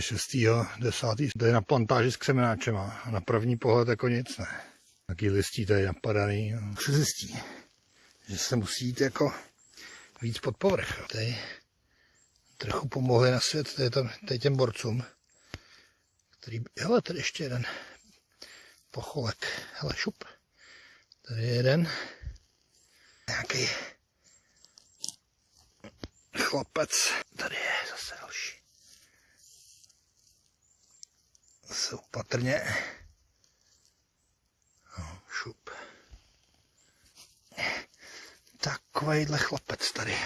6. 10. To je na plantáži s křemenáčema. A na první pohled jako nic ne. Taký listí tady napadaný. Se zjistí, že se musí jít jako víc pod povrch. Tady trochu pomohli na svět tady, tam, tady těm borcům. Který, hele, tady ještě jeden pocholek. Hele, šup. Tady je jeden. Nějaký chlapec. Tady je zase další. Zase opatrně. No, šup. Takovejhle chlapec tady.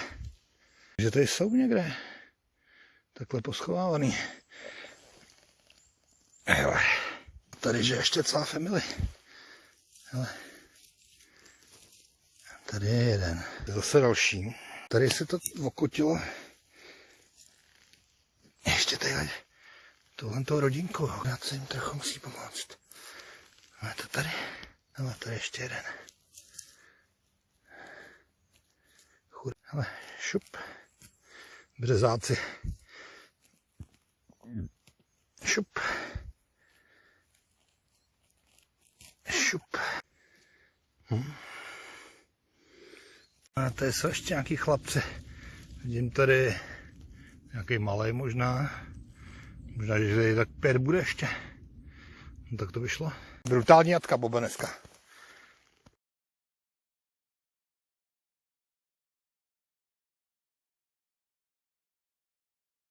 Že tady jsou někde. Takhle poschovávaný. Hele. Tady že ještě celá family. Hele. Tady je jeden. Zase další. Tady se to okutilo. Ještě tady tohle toho rodinku. Já se jim trochu musí pomoct. A to tady. Ale tady ještě jeden. Chud. Ale šup. Březáci. Šup. Šup. Hm. A tady jsou ještě nějaký chlapci. Vidím tady nějaký malý možná. Možná, že tak pět bude ještě. No, tak to vyšlo. Brutální jatka Boba dneska.